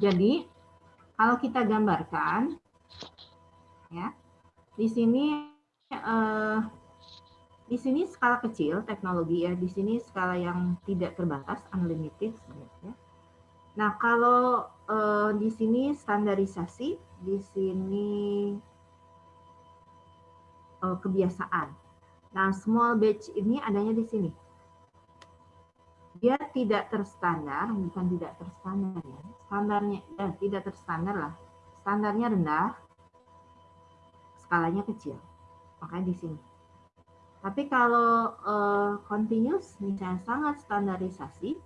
Jadi kalau kita gambarkan, ya di sini eh, di sini skala kecil teknologi ya, di sini skala yang tidak terbatas unlimited sebenarnya. Nah kalau eh, di sini standarisasi, di sini eh, kebiasaan. Nah small batch ini adanya di sini dia tidak terstandar, bukan tidak terstandar ya. Standarnya ya, tidak terstandar lah. Standarnya rendah, skalanya kecil. Makanya di sini. Tapi kalau uh, continuous misalnya sangat standarisasi,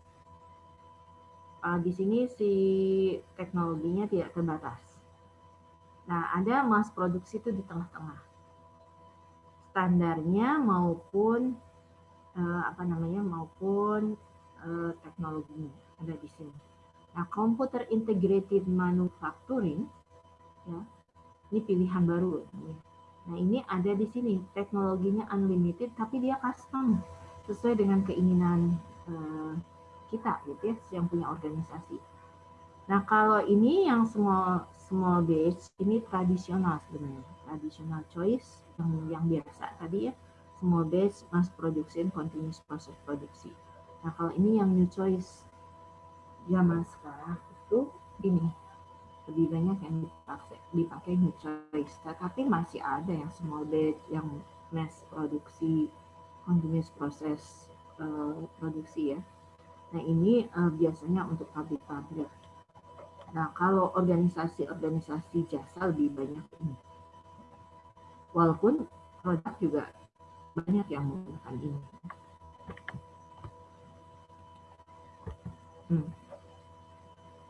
uh, di sini si teknologinya tidak terbatas. Nah, ada mass produksi itu di tengah-tengah. Standarnya maupun uh, apa namanya maupun uh, teknologinya ada di sini. Nah, computer integrated manufacturing ya, ini pilihan baru. Nah, ini ada di sini teknologinya unlimited tapi dia custom sesuai dengan keinginan uh, kita gitu ya, yang punya organisasi. Nah, kalau ini yang small small batch ini tradisional sebenarnya, tradisional choice yang yang biasa tadi ya, small batch mass production continuous process produksi. Nah kalau ini yang new choice zaman sekarang itu ini lebih banyak yang dipakai, dipakai new choice. Tetapi masih ada yang small batch, yang mass produksi, continuous process uh, produksi ya. Nah ini uh, biasanya untuk pabrik-pabrik. Nah kalau organisasi-organisasi jasa lebih banyak ini. Walaupun produk juga banyak yang menggunakan ini. Hmm.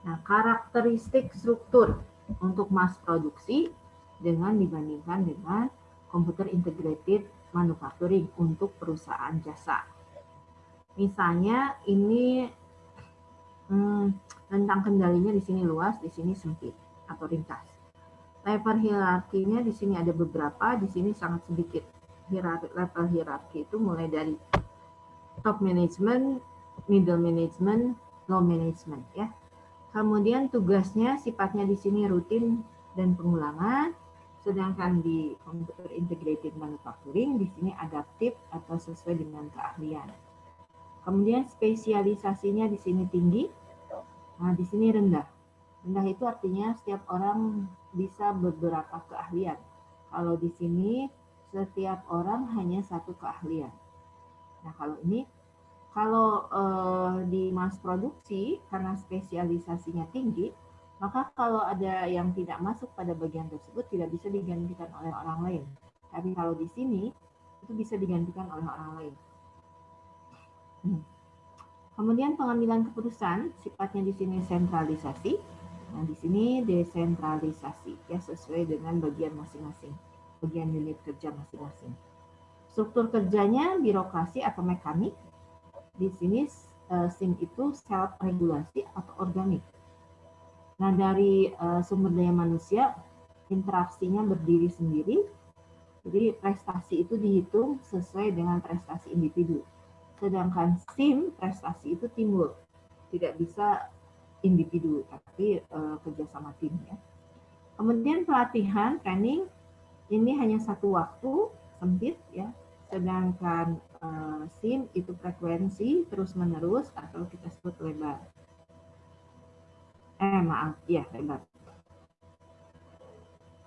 Nah, karakteristik struktur untuk mass produksi dengan dibandingkan dengan computer integrated manufacturing untuk perusahaan jasa. Misalnya ini hmm, tentang kendalinya di sini luas, di sini sempit atau ringkas. Level hierarkinya di sini ada beberapa, di sini sangat sedikit. level hierarki itu mulai dari top management, middle management, low management ya. Kemudian tugasnya sifatnya di sini rutin dan pengulangan, sedangkan di computer integrated manufacturing di sini adaptif atau sesuai dengan keahlian. Kemudian spesialisasinya di sini tinggi, nah di sini rendah. Rendah itu artinya setiap orang bisa beberapa keahlian. Kalau di sini setiap orang hanya satu keahlian. Nah kalau ini kalau uh, di mass produksi karena spesialisasinya tinggi, maka kalau ada yang tidak masuk pada bagian tersebut tidak bisa digantikan oleh orang lain. Tapi kalau di sini itu bisa digantikan oleh orang lain. Hmm. Kemudian pengambilan keputusan sifatnya di sini sentralisasi, nah di sini desentralisasi ya sesuai dengan bagian masing-masing, bagian unit kerja masing-masing. Struktur kerjanya birokrasi atau mekanik, di sini uh, SIM itu self regulasi atau organik. Nah, dari uh, sumber daya manusia, interaksinya berdiri sendiri, jadi prestasi itu dihitung sesuai dengan prestasi individu. Sedangkan SIM, prestasi itu timbul, tidak bisa individu, tapi uh, kerjasama tim. Ya. Kemudian pelatihan, training, ini hanya satu waktu, sempit, ya sedangkan uh, SIM itu frekuensi terus-menerus atau kita sebut lebar. Eh, maaf, ya lebar.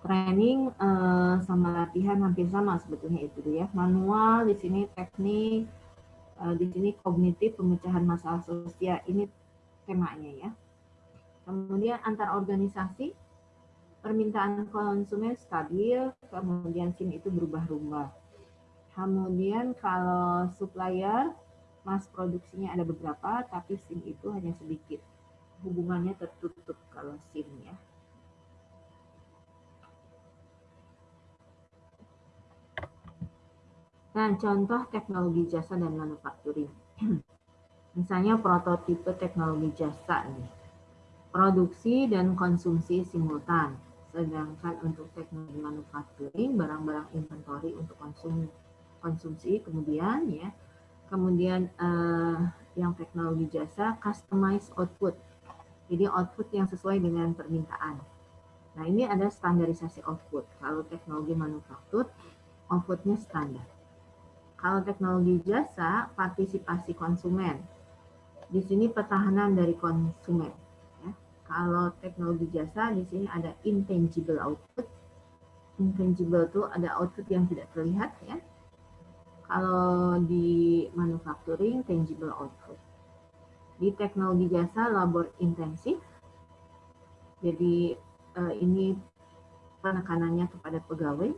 Training uh, sama latihan hampir sama sebetulnya itu ya. Manual di sini teknik, uh, di sini kognitif pemecahan masalah sosial ini temanya ya. Kemudian antar organisasi permintaan konsumen stabil, kemudian SIM itu berubah-ubah Kemudian kalau supplier, mas produksinya ada beberapa, tapi SIM itu hanya sedikit. Hubungannya tertutup kalau SIM ya. Nah, contoh teknologi jasa dan manufacturing. Misalnya prototipe teknologi jasa nih. Produksi dan konsumsi simultan. Sedangkan untuk teknologi manufacturing, barang-barang inventory untuk konsumsi konsumsi kemudian ya kemudian uh, yang teknologi jasa customize output Jadi output yang sesuai dengan permintaan. Nah ini ada standarisasi output. Kalau teknologi manufaktur, outputnya standar. Kalau teknologi jasa, partisipasi konsumen. Di sini pertahanan dari konsumen. Ya. Kalau teknologi jasa, di sini ada intangible output. Intangible itu ada output yang tidak terlihat ya. Kalau di manufacturing, tangible output. Di teknologi jasa, labor intensif. Jadi uh, ini penekanannya kepada pegawai,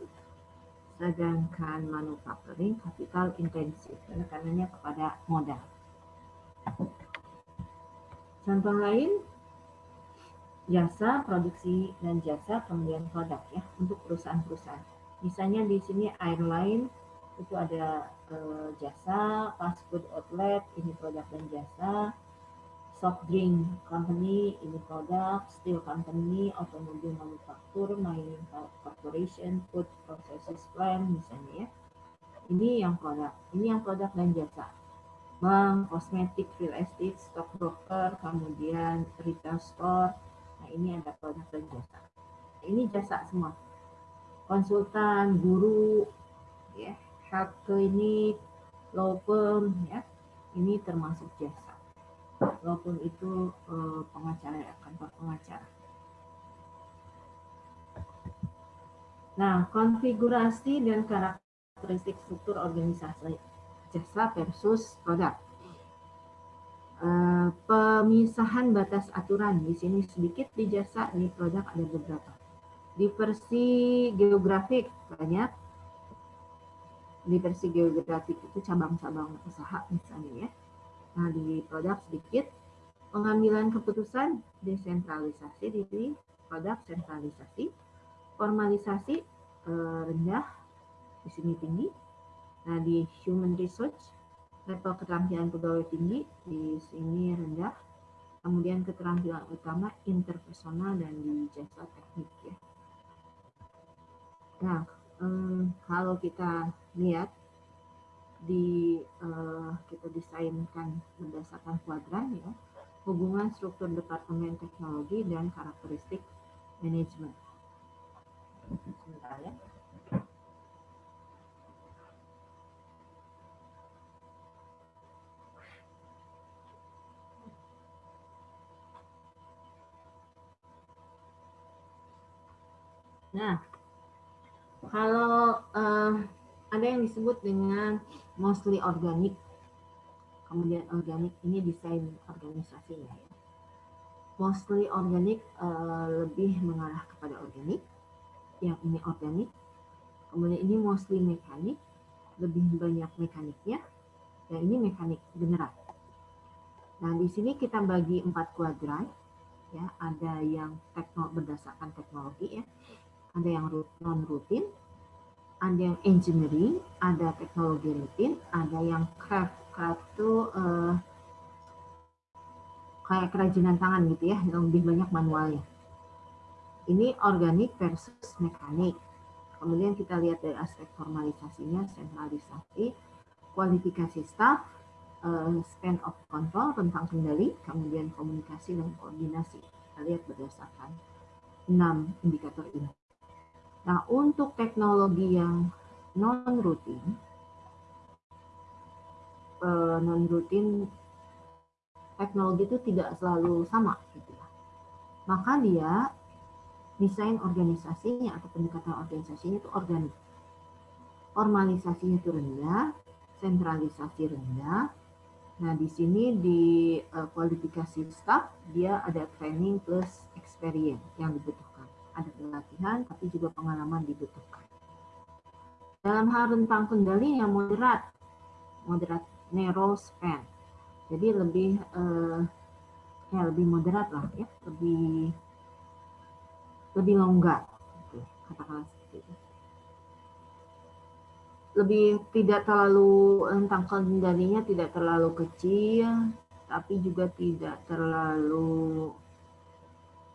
sedangkan manufacturing capital intensif, penekanannya kepada modal. Contoh lain, jasa, produksi, dan jasa pembelian produk ya untuk perusahaan-perusahaan. Misalnya di sini airline itu ada uh, jasa, fast food outlet, ini produk dan jasa, soft drink company, ini produk, steel company, automobile manufaktur, mining corporation, food processes plant misalnya ya. Ini yang produk, ini yang produk dan jasa. Bank, kosmetik, real estate, stock broker, kemudian retail store. Nah ini ada produk dan jasa. Ini jasa semua. Konsultan, guru, ya, clinic, law firm, ya. Ini termasuk jasa walaupun itu uh, pengacara ya, kantor pengacara. Nah, konfigurasi dan karakteristik struktur organisasi jasa versus produk. Uh, pemisahan batas aturan di sini sedikit di jasa di produk ada beberapa. Diversi geografik banyak. Diversi geografik itu cabang-cabang usaha misalnya ya Nah, di produk sedikit pengambilan keputusan desentralisasi di produk sentralisasi, formalisasi eh, rendah, di sini tinggi. Nah, di human research level keterampilan pegawai tinggi, di sini rendah. Kemudian keterampilan utama interpersonal dan di jasa teknik ya. Nah, eh, kalau kita lihat di uh, kita desainkan berdasarkan kuadran ya hubungan struktur departemen teknologi dan karakteristik manajemen. Sebentar ya. Nah, kalau uh, ada yang disebut dengan mostly organik. Kemudian organik ini desain organisasinya ya. Mostly organik uh, lebih mengarah kepada organik. Yang ini organik. Kemudian ini mostly mekanik, lebih banyak mekaniknya. Dan ini mekanik beneran. Nah, di sini kita bagi empat kuadran. Ya, ada yang tekno berdasarkan teknologi ya. Ada yang non rutin, ada yang engineering, ada teknologi rutin, ada yang craft. Craft itu uh, kayak kerajinan tangan gitu ya, yang lebih banyak manualnya. Ini organik versus mekanik. Kemudian kita lihat dari aspek formalisasinya, sentralisasi, kualifikasi staff, uh, span of control, tentang kendali, kemudian komunikasi dan koordinasi. Kita lihat berdasarkan enam indikator ini. Nah, untuk teknologi yang non-rutin, eh, non-rutin teknologi itu tidak selalu sama. Gitu ya. Maka dia desain organisasinya atau pendekatan organisasinya itu organik. Formalisasinya itu rendah, sentralisasi rendah. Nah, di sini di uh, kualifikasi staff dia ada training plus experience yang dibutuhkan ada pelatihan, tapi juga pengalaman dibutuhkan. Dalam hal rentang kendali yang moderat, moderat narrow span, jadi lebih eh, ya lebih moderat lah ya, lebih lebih longgar, gitu, katakanlah seperti itu. Lebih tidak terlalu rentang kendalinya tidak terlalu kecil, tapi juga tidak terlalu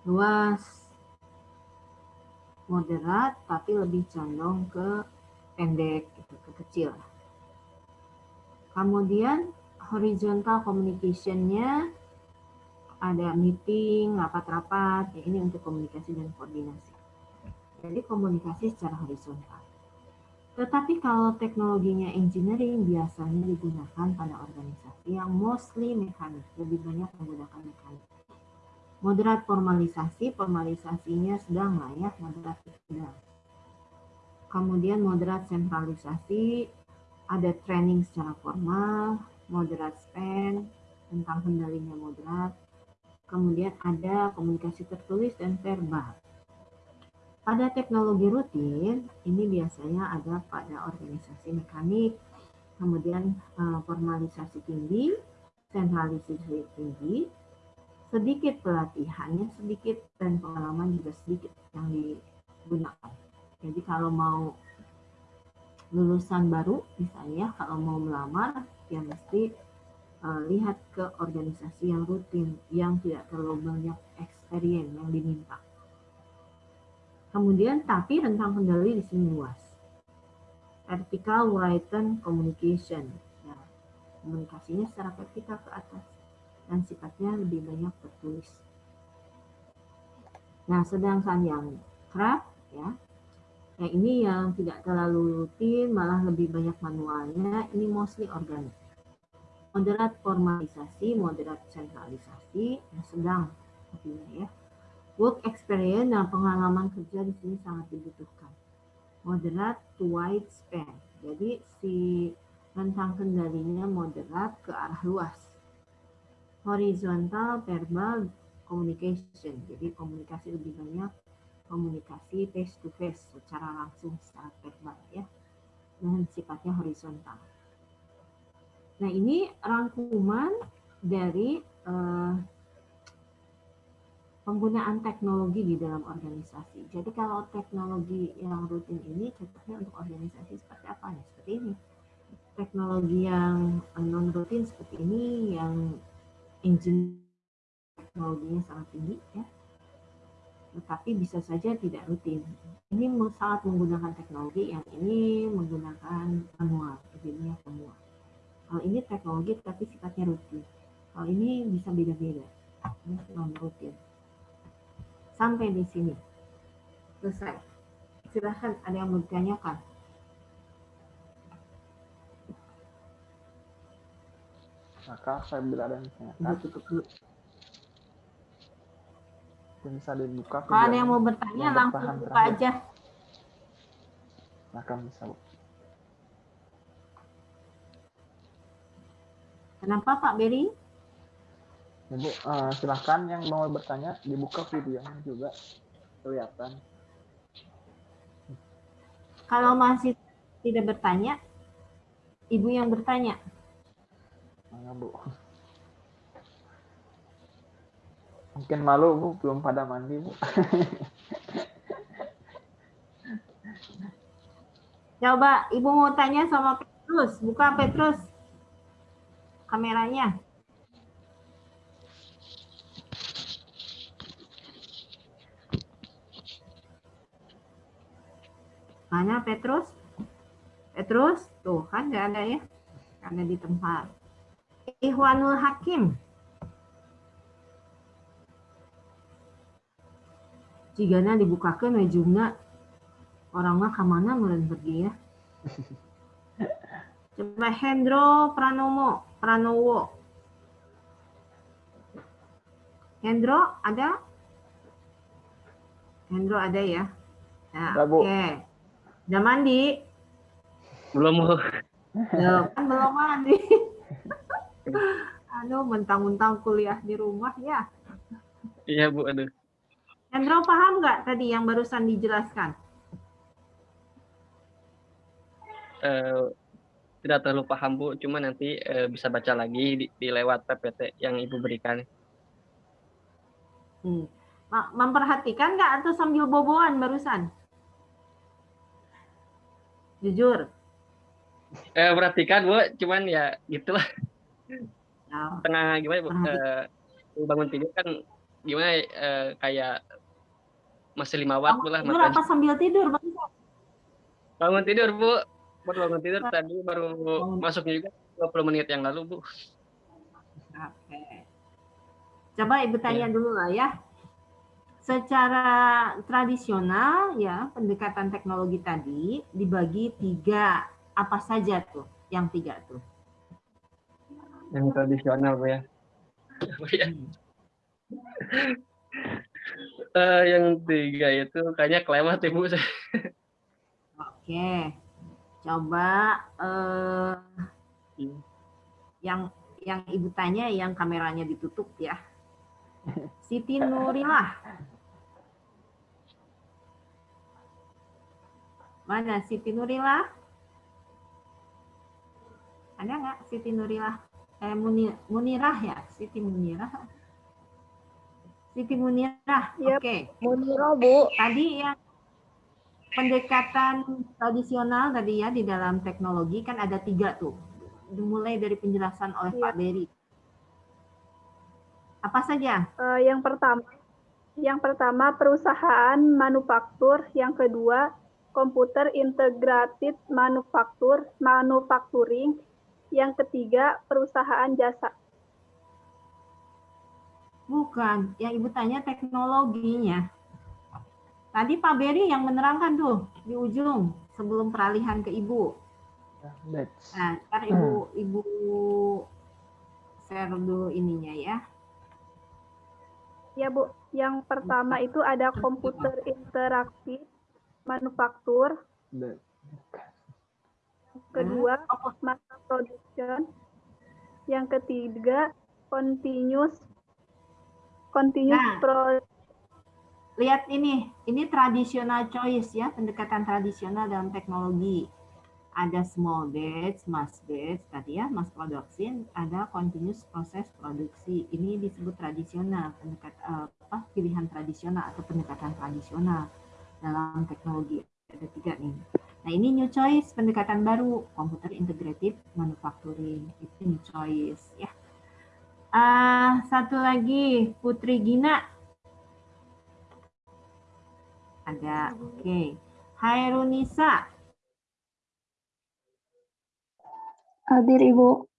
luas moderat tapi lebih condong ke pendek gitu, ke kecil. Kemudian horizontal communication-nya ada meeting, rapat-rapat, ya ini untuk komunikasi dan koordinasi. Jadi komunikasi secara horizontal. Tetapi kalau teknologinya engineering biasanya digunakan pada organisasi yang mostly mekanik, lebih banyak menggunakan mekanik. Moderat formalisasi, formalisasinya sedang lah ya, moderat sedang. Kemudian moderat sentralisasi, ada training secara formal, moderat spend, tentang kendalinya moderat. Kemudian ada komunikasi tertulis dan verbal. Pada teknologi rutin, ini biasanya ada pada organisasi mekanik, kemudian eh, formalisasi tinggi, sentralisasi tinggi, sedikit pelatihannya sedikit dan pengalaman juga sedikit yang digunakan. Jadi kalau mau lulusan baru misalnya kalau mau melamar ya mesti uh, lihat ke organisasi yang rutin yang tidak terlalu banyak experience yang diminta. Kemudian tapi rentang kendali di sini luas. Vertical written communication. Ya, komunikasinya secara vertikal ke atas dan sifatnya lebih banyak tertulis. Nah, sedangkan yang craft ya, yang ini yang tidak terlalu rutin, malah lebih banyak manualnya, ini mostly organik. Moderat formalisasi, moderat sentralisasi, yang sedang ya. Work experience dan pengalaman kerja di sini sangat dibutuhkan. Moderat to wide span. Jadi si rentang kendalinya moderat ke arah luas. Horizontal verbal communication. Jadi komunikasi lebih banyak komunikasi face to face secara langsung secara verbal ya. Dan sifatnya horizontal. Nah, ini rangkuman dari uh, penggunaan teknologi di dalam organisasi. Jadi kalau teknologi yang rutin ini cocoknya untuk organisasi seperti apa? Ya, seperti ini. Teknologi yang non rutin seperti ini, yang engine teknologinya sangat tinggi, ya. Tetapi bisa saja tidak rutin. Ini sangat menggunakan teknologi, yang ini menggunakan manual, jadinya manual. Kalau ini teknologi tapi sifatnya rutin. Kalau ini bisa beda-beda, non rutin. Sampai di sini. Selesai. Silahkan ada yang mau ditanyakan. Maka saya bila ada yang ditanyakan. tutup dulu. Bisa dibuka. Kalau ada yang mau bertanya yang langsung buka terakhir. aja. Maka bisa bu. Kenapa Pak Beri? Ibu, uh, silahkan yang mau bertanya dibuka videonya juga kelihatan. Kalau masih tidak bertanya, ibu yang bertanya. Bu? Mungkin malu bu, belum pada mandi bu. Coba ibu mau tanya sama Petrus, buka Petrus kameranya. Mana Petrus? Petrus, tuh kan nggak ada ya, karena di tempat. Ihwanul Hakim. Jigana dibukakan wajumna orang mah ke mana meren pergi ya. Coba Hendro Pranomo, Pranowo. Hendro ada? Hendro ada ya? Nah, Oke. Okay. Udah mandi? Belum. Ya, kan belum mandi. aduh, mentang-mentang kuliah di rumah ya. Iya, Bu, aduh. Hendro paham nggak tadi yang barusan dijelaskan? Uh, tidak terlalu paham, Bu. Cuma nanti uh, bisa baca lagi di, di lewat PPT yang Ibu berikan. Hmm. Memperhatikan nggak atau sambil boboan barusan? Jujur. Eh, perhatikan, Bu. Cuman ya gitulah. Oh. Tengah gimana, Bu? Eh, bangun tidur kan gimana eh, kayak masih lima watt lah. Tidur apa sambil tidur, Bang? Bangun tidur, Bu. Baru bangun tidur tadi baru oh. masuknya juga 20 menit yang lalu, Bu. Oke. Coba Ibu tanya ya. dulu lah ya. Secara tradisional ya pendekatan teknologi tadi dibagi tiga apa saja tuh? Yang tiga tuh? Yang tradisional Bu ya. uh, yang tiga itu kayaknya kelemat Ibu. Oke. Coba uh, yang yang Ibu tanya yang kameranya ditutup ya. Siti Nurilah. Mana Siti Nurilah? Ada nggak Siti Nurilah? Eh, Munirah ya? Siti Munirah. Siti Munirah. Yep. Oke. Okay. Munirah, Bu. Tadi yang pendekatan tradisional tadi ya di dalam teknologi kan ada tiga tuh. Dimulai dari penjelasan oleh yep. Pak Beri. Apa saja? Uh, yang pertama, yang pertama perusahaan manufaktur, yang kedua komputer integrated manufaktur, manufacturing, yang ketiga perusahaan jasa. Bukan, yang Ibu tanya teknologinya. Tadi Pak Beri yang menerangkan tuh di ujung sebelum peralihan ke Ibu. Nah, ntar Ibu Ibu share dulu ininya ya. Ya Bu, yang pertama itu ada komputer interaktif manufaktur. Kedua, masa production. Yang ketiga, continuous continuous nah, pro Lihat ini, ini tradisional choice ya, pendekatan tradisional dalam teknologi ada small batch, mass batch tadi ya, mass production, ada continuous proses produksi. Ini disebut tradisional, pendekat uh, apa pilihan tradisional atau pendekatan tradisional dalam teknologi. Ada tiga nih. Nah ini new choice, pendekatan baru, computer integrated manufacturing. Itu new choice ya. Uh, satu lagi, Putri Gina. Ada, oke. Okay. Hairunisa, Hadir, Ibu.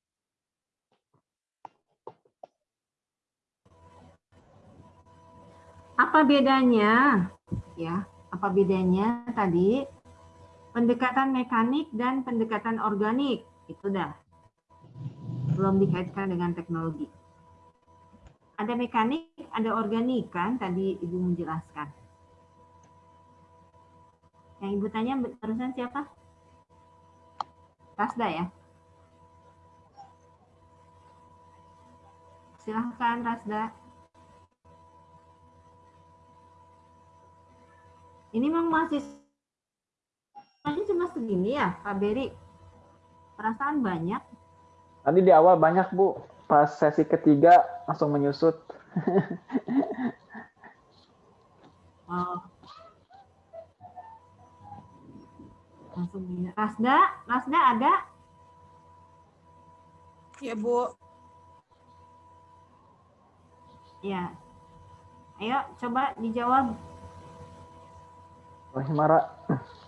Apa bedanya? Ya, apa bedanya tadi? Pendekatan mekanik dan pendekatan organik. Itu dah. Belum dikaitkan dengan teknologi. Ada mekanik, ada organik kan tadi Ibu menjelaskan. Yang Ibu tanya barusan siapa? Rasda ya? Silahkan Rasda. Ini memang masih masih cuma segini ya, Pak Beri? Perasaan banyak. Tadi di awal banyak, Bu. Pas sesi ketiga langsung menyusut. oh. Langsung Rasda, Rasda ada? Ya, Bu. Ya. Ayo coba dijawab. Mara.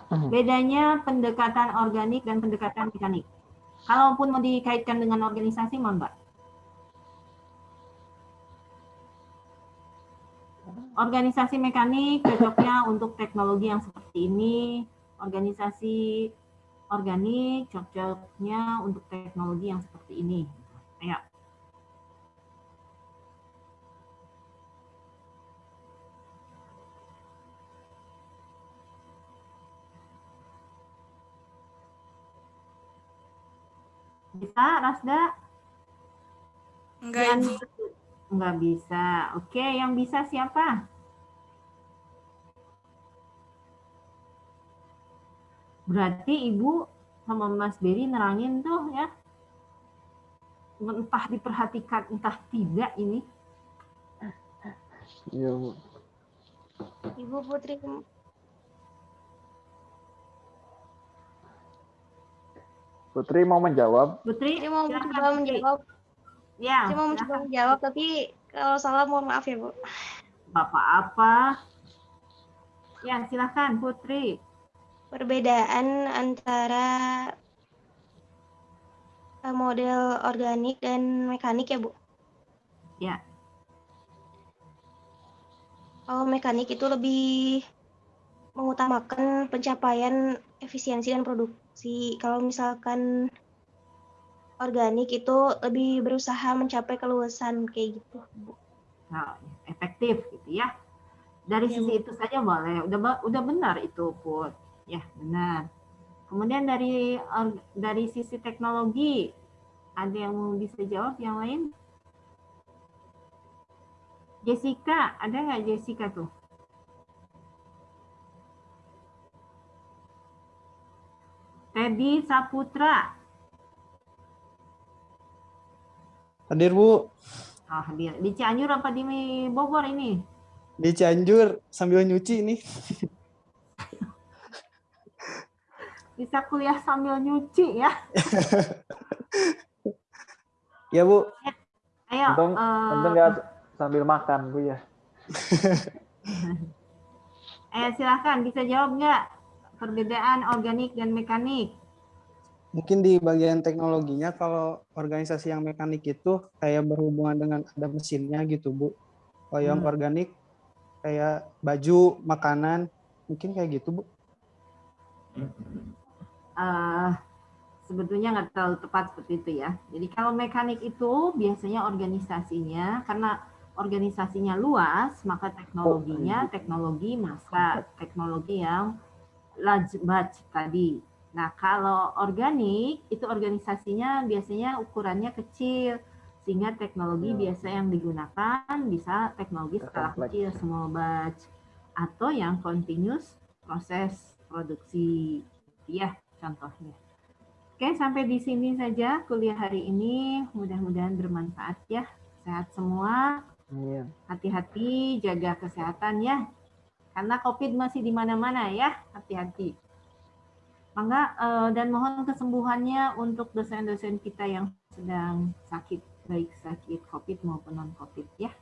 Bedanya pendekatan organik dan pendekatan mekanik. Kalaupun mau dikaitkan dengan organisasi, mau Mbak? Organisasi mekanik cocoknya untuk teknologi yang seperti ini. Organisasi organik cocoknya untuk teknologi yang seperti ini. Ayo. Bisa, Rasda? Enggak, Ibu. Enggak bisa. Oke, yang bisa siapa? Berarti Ibu sama Mas Beri nerangin tuh ya. Entah diperhatikan, entah tidak ini. Iya, Bu. Ibu Putri Putri mau menjawab? Putri mau mencoba menjawab. Ya. Putri mau mencoba menjawab, tapi kalau salah mohon maaf ya, Bu. Bapak apa? Ya, silakan Putri. Perbedaan antara eh, model organik dan mekanik ya, Bu? Ya. kalau mekanik itu lebih mengutamakan pencapaian efisiensi dan produksi. Kalau misalkan organik itu lebih berusaha mencapai keluasan kayak gitu, Bu. Nah, efektif gitu ya. Dari Ya, sisi itu saja boleh. Udah udah benar itu, Put. Ya, benar. Kemudian dari dari sisi teknologi, ada yang mau bisa jawab yang lain? Jessica, ada nggak Jessica tuh? Teddy Saputra. Hadir Bu, Oh, hadir. Di Cianjur apa di Bogor ini? di Cianjur sambil nyuci nih. Bisa kuliah sambil nyuci ya. Ya Bu, Ayo. Untung, eh, untung nggak sambil makan bu ya. Eh, silahkan bisa jawab nggak perbedaan organik dan mekanik? mungkin di bagian teknologinya kalau organisasi yang mekanik itu kayak berhubungan dengan ada mesinnya gitu Bu. Kalau yang Hmm. organik kayak baju, makanan, mungkin kayak gitu Bu. eh sebetulnya nggak terlalu tepat seperti itu ya. Jadi kalau mekanik itu biasanya organisasinya karena organisasinya luas, maka teknologinya teknologi masa teknologi yang large batch tadi. Nah kalau organik itu organisasinya biasanya ukurannya kecil sehingga teknologi Ya. biasa yang digunakan bisa teknologi skala kecil small batch atau yang continuous proses produksi ya contohnya. Oke, sampai di sini saja kuliah hari ini. Mudah-mudahan bermanfaat ya. Sehat semua, hati-hati, jaga kesehatan ya. Karena COVID masih di mana-mana ya, hati-hati. Mangga eh, dan mohon kesembuhannya untuk dosen-dosen kita yang sedang sakit, baik sakit COVID maupun non-COVID ya.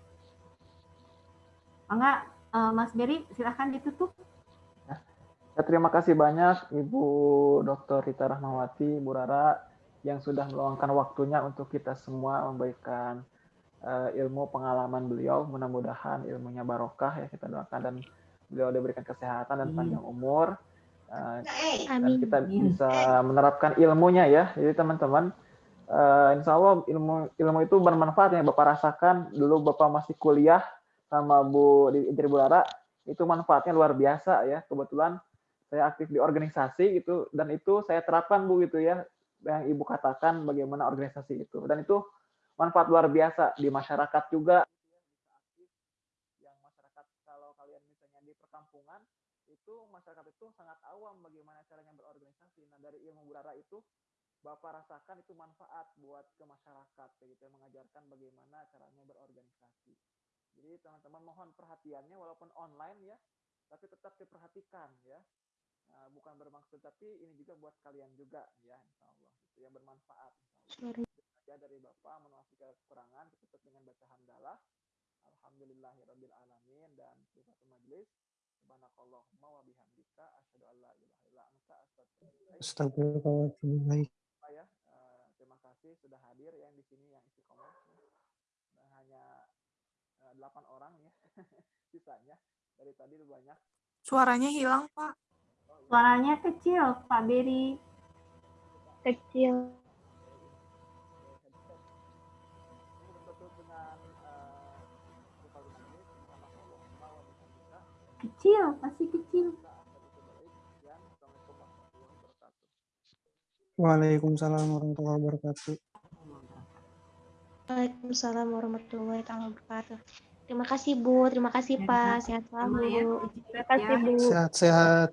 Mangga, eh, Mas Beri, silahkan ditutup. Ya, terima kasih banyak Ibu Dr. Rita Rahmawati, Bu Rara, yang sudah meluangkan waktunya untuk kita semua memberikan eh, ilmu pengalaman beliau. Mudah-mudahan ilmunya barokah ya kita doakan dan beliau diberikan kesehatan dan Amin. panjang umur. Eh, dan Amin. kita bisa menerapkan ilmunya ya. Jadi teman-teman, eh, insya Allah ilmu ilmu itu bermanfaat ya Bapak rasakan dulu Bapak masih kuliah sama Bu di Interi Bu Rara, itu manfaatnya luar biasa ya. Kebetulan saya aktif di organisasi gitu dan itu saya terapkan Bu gitu ya yang Ibu katakan bagaimana organisasi itu dan itu manfaat luar biasa di masyarakat juga yang masyarakat kalau kalian misalnya di perkampungan itu masyarakat itu sangat awam bagaimana caranya berorganisasi. Nah dari ilmu burara itu Bapak rasakan itu manfaat buat ke masyarakat kayak gitu ya, mengajarkan bagaimana caranya berorganisasi. Jadi teman-teman mohon perhatiannya walaupun online ya tapi tetap diperhatikan ya. Nah, bukan bermaksud tapi ini juga buat kalian juga ya insya Allah itu yang bermanfaat insya Allah. ya dari Bapak menuasi kekurangan tutup dengan baca hamdalah Alhamdulillahirabbil alamin dan sifat majelis Subhanakallahumma wa bihamdika asyhadu an la ilaha illa anta astaghfiruka Astagfirullahaladzim. Pak ya eh, terima kasih sudah hadir yang di sini yang istiqomah Dan hanya eh, delapan orang ya sisanya dari tadi banyak Suaranya hilang, Pak. Suaranya kecil, Pak Beri. Kecil. Kecil, masih kecil. Waalaikumsalam warahmatullahi wabarakatuh. Waalaikumsalam warahmatullahi wabarakatuh. Terima kasih Bu, terima kasih Pak, sehat ya, selalu. Terima kasih ya. Bu. Sehat-sehat.